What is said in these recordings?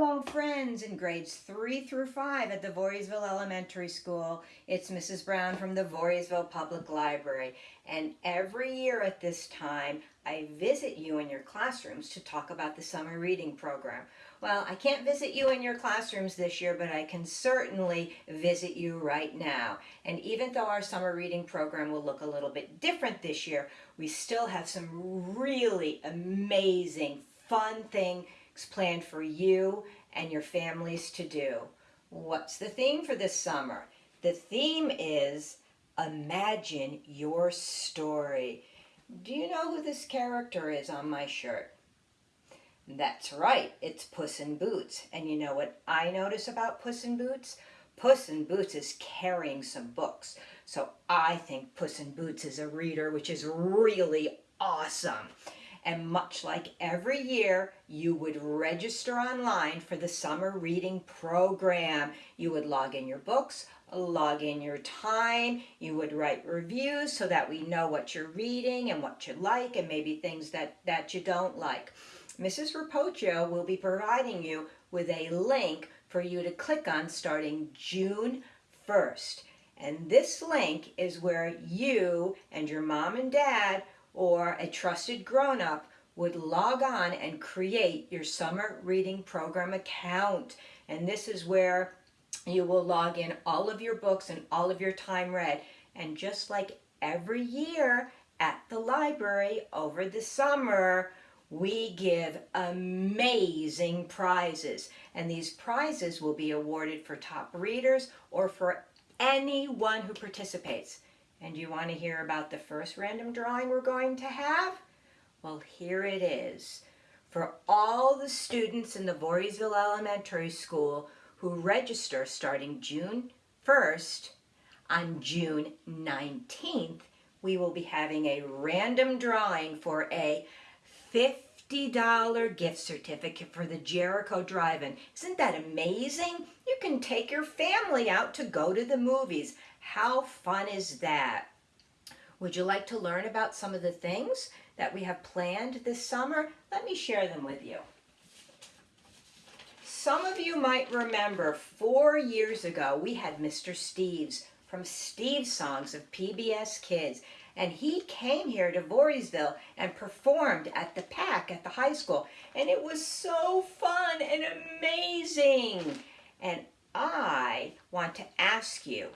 Hello friends in grades 3 through 5 at the Voorheesville Elementary School. It's Mrs. Brown from the Voorheesville Public Library and every year at this time I visit you in your classrooms to talk about the summer reading program. Well, I can't visit you in your classrooms this year, but I can certainly visit you right now. And even though our summer reading program will look a little bit different this year, we still have some really amazing, fun things planned for you and your families to do. What's the theme for this summer? The theme is Imagine Your Story. Do you know who this character is on my shirt? That's right, it's Puss in Boots. And you know what I notice about Puss in Boots? Puss in Boots is carrying some books. So I think Puss in Boots is a reader, which is really awesome. And much like every year, you would register online for the summer reading program. You would log in your books, log in your time, you would write reviews so that we know what you're reading and what you like and maybe things that, that you don't like. Mrs. Rapocchio will be providing you with a link for you to click on starting June 1st. And this link is where you and your mom and dad or a trusted grown-up would log on and create your summer reading program account. And this is where you will log in all of your books and all of your time read. And just like every year at the library over the summer, we give amazing prizes. And these prizes will be awarded for top readers or for anyone who participates. And you want to hear about the first random drawing we're going to have? Well, here it is. For all the students in the Voorheesville Elementary School who register starting June 1st, on June 19th, we will be having a random drawing for a $50 gift certificate for the Jericho Drive-In. Isn't that amazing? You can take your family out to go to the movies. How fun is that? Would you like to learn about some of the things that we have planned this summer? Let me share them with you. Some of you might remember four years ago we had Mr. Steves from Steve's Songs of PBS Kids and he came here to Voorheesville and performed at the PAC at the high school and it was so fun and amazing and I want to ask you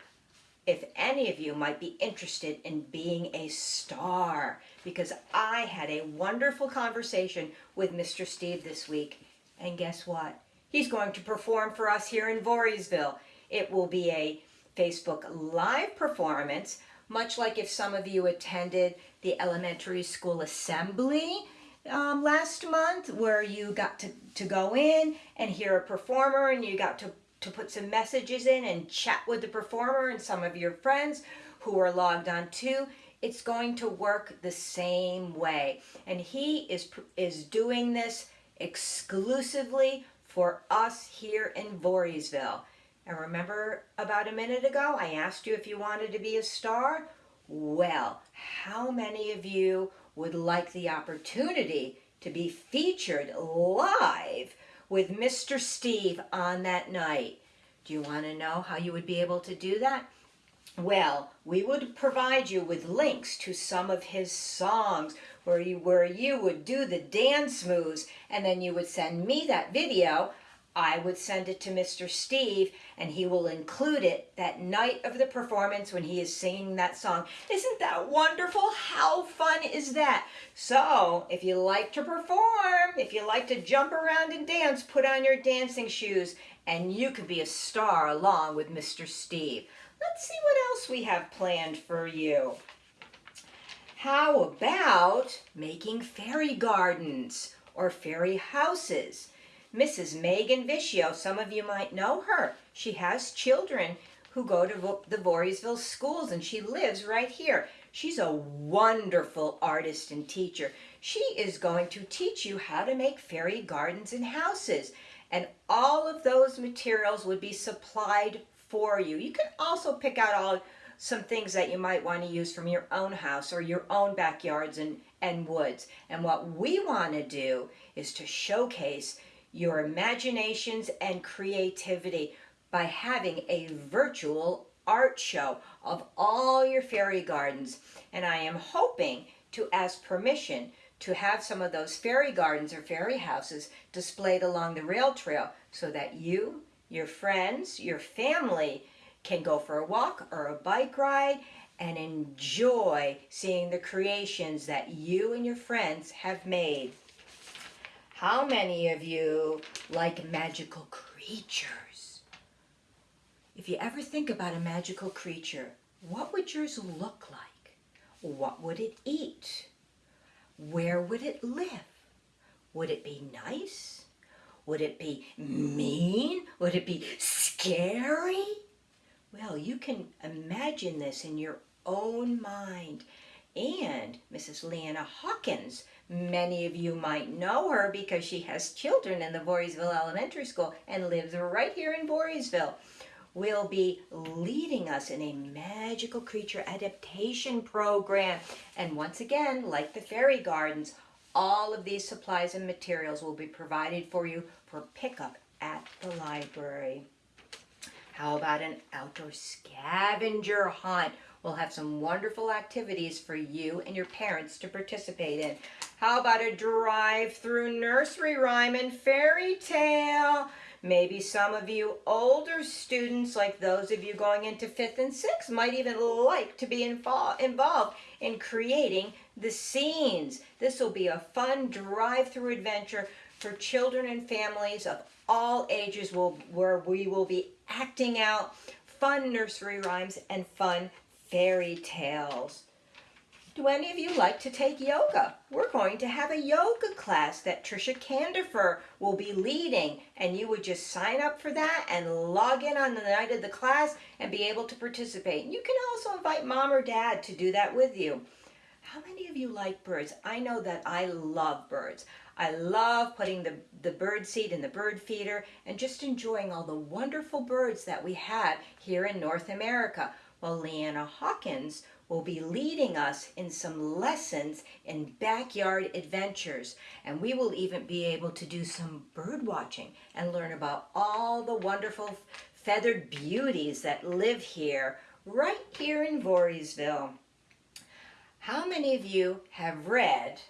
if any of you might be interested in being a star because I had a wonderful conversation with Mr. Steve this week and guess what? He's going to perform for us here in Voorheesville. It will be a Facebook Live performance, much like if some of you attended the elementary school assembly um, last month where you got to, to go in and hear a performer and you got to to put some messages in and chat with the performer and some of your friends who are logged on too. It's going to work the same way. And he is, is doing this exclusively for us here in Voorheesville. And remember about a minute ago, I asked you if you wanted to be a star? Well, how many of you would like the opportunity to be featured live with Mr. Steve on that night. Do you want to know how you would be able to do that? Well, we would provide you with links to some of his songs where you, where you would do the dance moves and then you would send me that video I would send it to Mr. Steve and he will include it that night of the performance when he is singing that song. Isn't that wonderful? How fun is that? So if you like to perform, if you like to jump around and dance, put on your dancing shoes and you could be a star along with Mr. Steve. Let's see what else we have planned for you. How about making fairy gardens or fairy houses? Mrs. Megan Vicio. Some of you might know her. She has children who go to the Voorheesville schools and she lives right here. She's a wonderful artist and teacher. She is going to teach you how to make fairy gardens and houses. And all of those materials would be supplied for you. You can also pick out all some things that you might want to use from your own house or your own backyards and, and woods. And what we want to do is to showcase your imaginations and creativity by having a virtual art show of all your fairy gardens. And I am hoping to ask permission to have some of those fairy gardens or fairy houses displayed along the rail trail so that you, your friends, your family can go for a walk or a bike ride and enjoy seeing the creations that you and your friends have made. How many of you like magical creatures? If you ever think about a magical creature, what would yours look like? What would it eat? Where would it live? Would it be nice? Would it be mean? Would it be scary? Well, you can imagine this in your own mind. And Mrs. Leanna Hawkins, many of you might know her because she has children in the Voorheesville Elementary School and lives right here in Voorheesville, will be leading us in a magical creature adaptation program. And once again, like the fairy gardens, all of these supplies and materials will be provided for you for pickup at the library. How about an outdoor scavenger hunt? We'll have some wonderful activities for you and your parents to participate in. How about a drive-through nursery rhyme and fairy tale? Maybe some of you older students, like those of you going into fifth and sixth, might even like to be involved in creating the scenes. This will be a fun drive-through adventure for children and families of all ages where we will be acting out fun nursery rhymes and fun fairy tales. Do any of you like to take yoga? We're going to have a yoga class that Trisha Candifer will be leading and you would just sign up for that and log in on the night of the class and be able to participate. You can also invite mom or dad to do that with you. How many of you like birds? I know that I love birds. I love putting the, the bird seed in the bird feeder and just enjoying all the wonderful birds that we have here in North America. Well, Leanna Hawkins will be leading us in some lessons in backyard adventures. And we will even be able to do some bird watching and learn about all the wonderful feathered beauties that live here, right here in Voorheesville. How many of you have read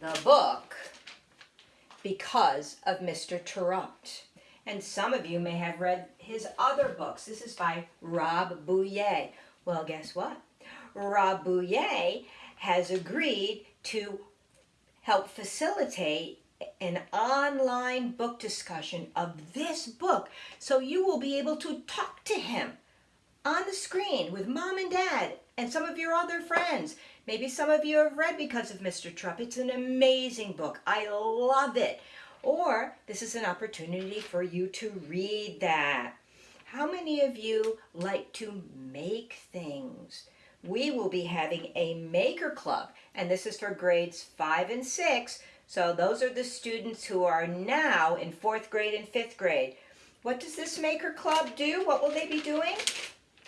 the book because of Mr. Terupt. And some of you may have read his other books. This is by Rob Buyea. Well, guess what? Rob Buyea has agreed to help facilitate an online book discussion of this book. So you will be able to talk to him on the screen with mom and dad and some of your other friends. Maybe some of you have read Because of Mr. Terupt. It's an amazing book. I love it. Or this is an opportunity for you to read that. How many of you like to make things? We will be having a maker club, and this is for grades five and six. So those are the students who are now in fourth grade and fifth grade. What does this maker club do? What will they be doing?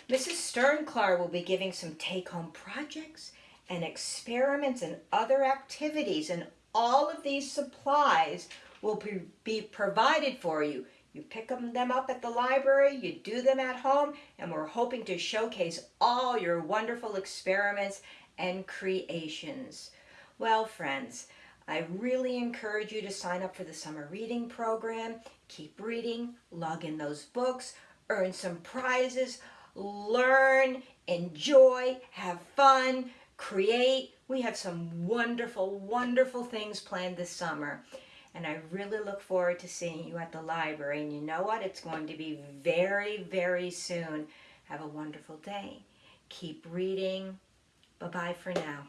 Mrs. Sternklar will be giving some take-home projects and experiments and other activities and all of these supplies will be, provided for you. You pick them up at the library, you do them at home, and we're hoping to showcase all your wonderful experiments and creations. Well, friends, I really encourage you to sign up for the summer reading program. Keep reading, log in those books, earn some prizes, learn, enjoy, have fun, create. We have some wonderful, wonderful things planned this summer. And I really look forward to seeing you at the library. And you know what? It's going to be very, very soon. Have a wonderful day. Keep reading. Bye-bye for now.